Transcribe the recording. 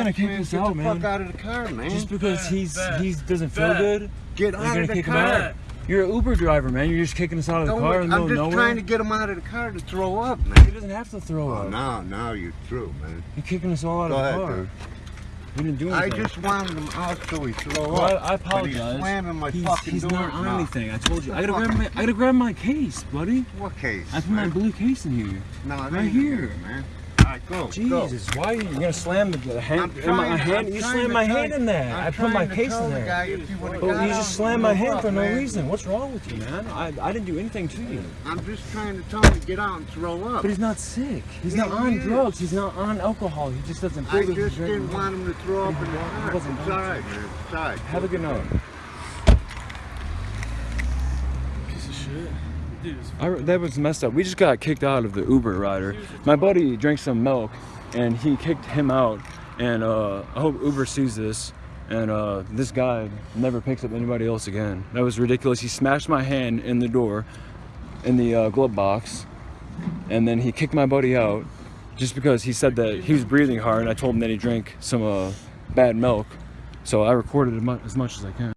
gonna kick man. Get out, the fuck out of the car, man. Just because Bet, he's bet, he doesn't feel bet. good, Get out of the car. out. You're an Uber driver, man. You're just kicking us out of the Don't car I'm just nowhere. trying to get him out of the car to throw up, He man. doesn't have to throw Oh, up. now, now you're through, man. You're kicking us all out Go of the ahead, car. dude. We didn't do I just wanted him out so he throw Well, I, up. I But apologize. he's slamming my he's, fucking he's doors not on now. anything. I told you. I gotta grab my I gotta grab my case, buddy. What case? I put my blue case in here. No, right here. man. All right, go. Go. Jesus, why are you, you gonna slam the, the hand? I'm in my hand? You trying slammed my hand in there. I'm I put my case in there. guy oh, you But you just and slammed my hand up, for no man. reason. What's wrong with you, man? I, I didn't do anything to you. I'm just trying to tell him to get out and throw up. But he's not sick. He's Yeah, not on is. drugs. He's not on alcohol. He just doesn't feel I good just didn't want him to throw up in the He car. wasn't It's going all to. right, man. It's all right. Have a good night. Piece of shit. I, that was messed up. We just got kicked out of the Uber rider. My buddy drank some milk, and he kicked him out. And uh, I hope Uber sees this. And uh, this guy never picks up anybody else again. That was ridiculous. He smashed my hand in the door, in the uh, glove box, and then he kicked my buddy out, just because he said that he was breathing hard. And I told him that he drank some uh, bad milk. So I recorded as much as I can.